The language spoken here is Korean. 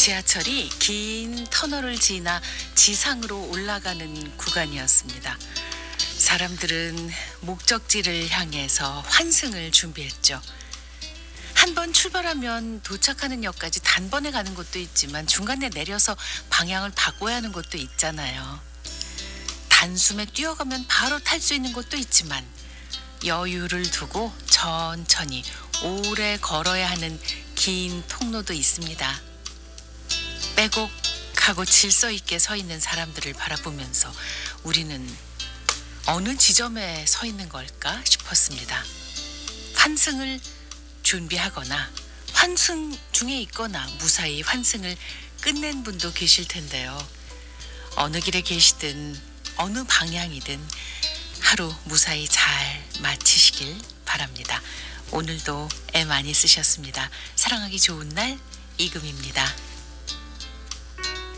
지하철이 긴 터널을 지나 지상으로 올라가는 구간이었습니다. 사람들은 목적지를 향해서 환승을 준비했죠. 한 번 출발하면 도착하는 역까지 단번에 가는 곳도 있지만 중간에 내려서 방향을 바꿔야 하는 곳도 있잖아요. 단숨에 뛰어가면 바로 탈 수 있는 곳도 있지만 여유를 두고 천천히 오래 걸어야 하는 긴 통로도 있습니다. 빼곡하고 질서 있게 서 있는 사람들을 바라보면서 우리는 어느 지점에 서 있는 걸까 싶었습니다. 환승을 준비하거나 환승 중에 있거나 무사히 환승을 끝낸 분도 계실 텐데요. 어느 길에 계시든 어느 방향이든 하루 무사히 잘 마치시길 바랍니다. 오늘도 애 많이 쓰셨습니다. 사랑하기 좋은 날 이금입니다.